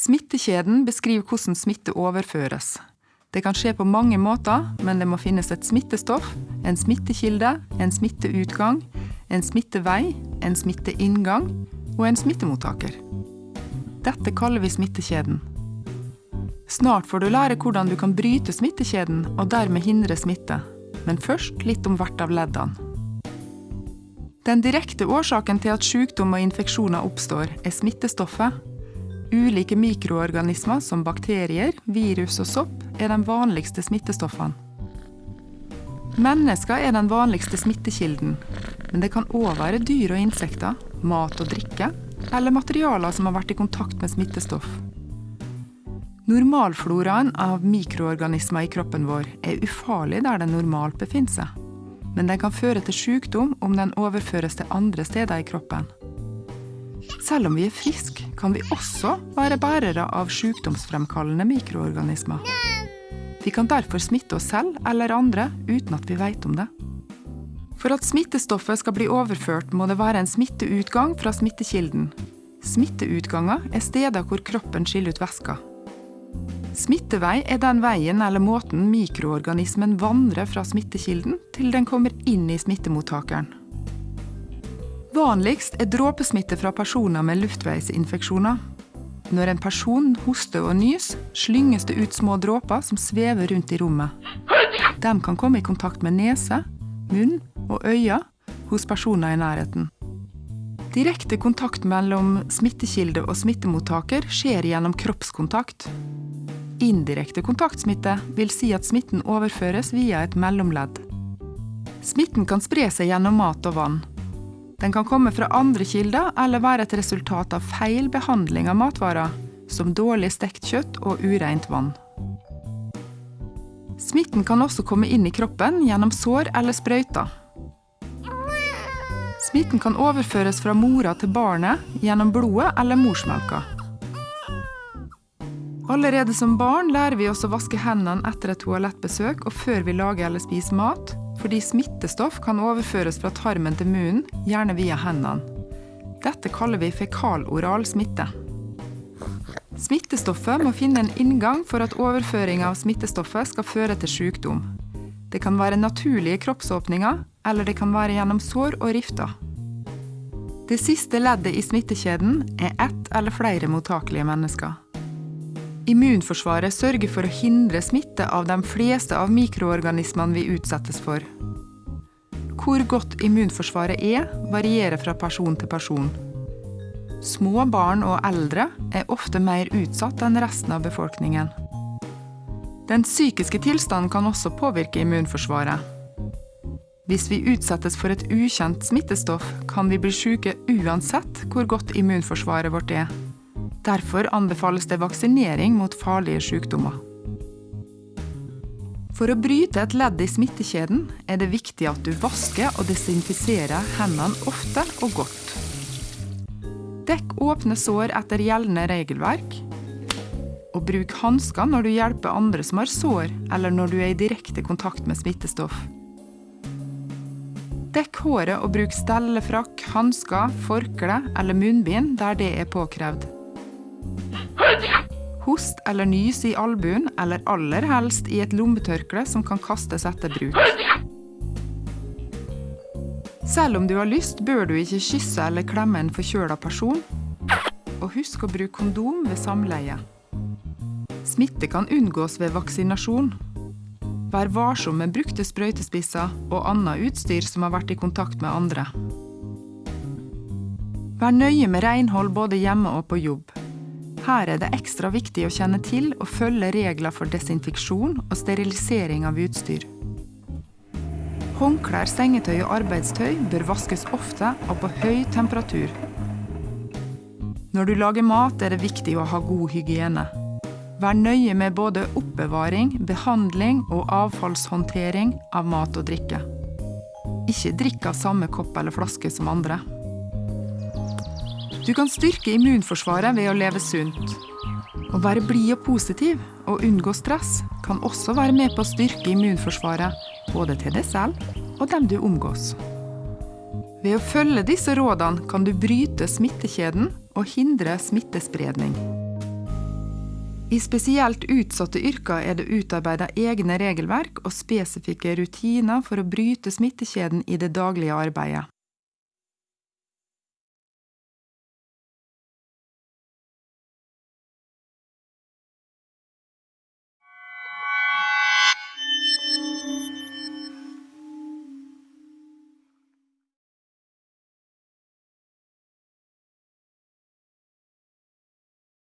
Smittekjeden beskriver hvordan smitte overføres. Det kan skje på mange måter, men det må finnes et smittestoff, en smittekilde, en smitteutgang, en smittevei, en smitteinngang og en smittemottaker. Dette kaller vi smittekjeden. Snart får du lære hvordan du kan bryte smittekjeden og dermed hindre smitte. Men først litt om hvert av leddene. Den direkte årsaken til at sykdom og infeksjoner oppstår, er smittestoffet. Ulike mikroorganismer som bakterier, virus og sopp er de vanligste smittestoffene. Mennesker er den vanligste smittekilden, men det kan òg være dyr og insekter, mat og drikke, eller materialer som har vært i kontakt med smittestoff. Normalfloraen av mikroorganismer i kroppen vår er ufarlig der den normalt befinner seg, men den kan føre til sykdom om den overføres til andre steder i kroppen. Selv om vi er friske, kan vi også være bærere av sykdomsfremkallende mikroorganismer. Vi kan derfor smitte oss selv eller andre uten at vi vet om det. For at smittestoffet skal bli overført, må det være en smitteutgang fra smittekilden. Smitteutganger er steder hvor kroppen skiller ut væsker. Smittevei er den veien eller måten mikroorganismen vandrer fra smittekilden til den kommer inn i smittemottakeren. Vanligst er dråpesmitte fra personer med luftveisinfeksjoner. Når en person hoster og nys, slynges det ut små dråper som svever rundt i rommet. De kan komme i kontakt med nese, munn og øyne hos personer i nærheten. Direkte kontakt mellom smittekilde og smittemottaker skjer gjennom kroppskontakt. Indirekte kontaktsmitte vil si at smitten overføres via et mellomledd. Smitten kan spre seg gjennom mat og vann. Den kan komme fra andre kilder eller være et resultat av feil behandling av matvarer, som dårlig stekt kjøtt og ureint vann. Smitten kan også komme inn i kroppen gjennom sår eller sprøyter. Smitten kan overføres fra mora til barnet gjennom blodet eller morsmelka. Allerede som barn lærer vi oss å vaske hendene etter et toalettbesøk og før vi lager eller spiser mat, fordi smittestoff kan overføres fra tarmen til munnen, gjerne via hendene. Dette kaller vi fekaloral smitte. Smittestoffet må finne en inngang for at overføring av smittestoffet skal føre til sykdom. Det kan være naturlige kroppsåpninger, eller det kan være gjennom sår og rifter. Det siste leddet i smittekjeden er ett eller flere mottakelige mennesker. Immunforsvaret sørger for å hindre smitte av de fleste av mikroorganismene vi utsettes for. Hvor godt immunforsvaret er, varierer fra person til person. Små barn og eldre er ofte mer utsatt enn resten av befolkningen. Den psykiske tilstanden kan også påvirke immunforsvaret. Hvis vi utsettes for et ukjent smittestoff, kan vi bli syke uansett hvor godt immunforsvaret vårt er. Derfor anbefales det vaksinering mot farlige sykdommer. For å bryte et ledd i smittekjeden er det viktig at du vasker og desinfiserer hendene ofte og godt. Dekk åpne sår etter gjeldende regelverk. Og bruk hansker når du hjelper andre som har sår, eller når du er i direkte kontakt med smittestoff. Dekk håret og bruk stellefrakk, hansker, forkle eller munnbind der det er påkrevd. Host eller nys i albuen, eller aller helst i et lommetørkle som kan kastes etter bruk. Selv om du har lyst, bør du ikke kysse eller klemme en forkjøla person. Og husk å bruke kondom ved samleie. Smitte kan unngås ved vaksinasjon. Vær varsom med brukte sprøytespisser og annet utstyr som har vært i kontakt med andre. Vær nøye med renhold både hjemme og på jobb. Her er det ekstra viktig å kjenne til og følge regler for desinfeksjon og sterilisering av utstyr. Håndklær, sengetøy og arbeidstøy bør vaskes ofte og på høy temperatur. Når du lager mat, er det viktig å ha god hygiene. Vær nøye med både oppbevaring, behandling og avfallshåndtering av mat og drikke. Ikke drikk av samme kopp eller flaske som andre. Du kan styrke immunforsvaret ved å leve sunt. Å være blid og positiv og unngå stress kan også være med på å styrke immunforsvaret, både til deg selv og dem du omgås. Ved å følge disse rådene kan du bryte smittekjeden og hindre smittespredning. I spesielt utsatte yrker er det utarbeidet egne regelverk og spesifikke rutiner for å bryte smittekjeden i det daglige arbeidet.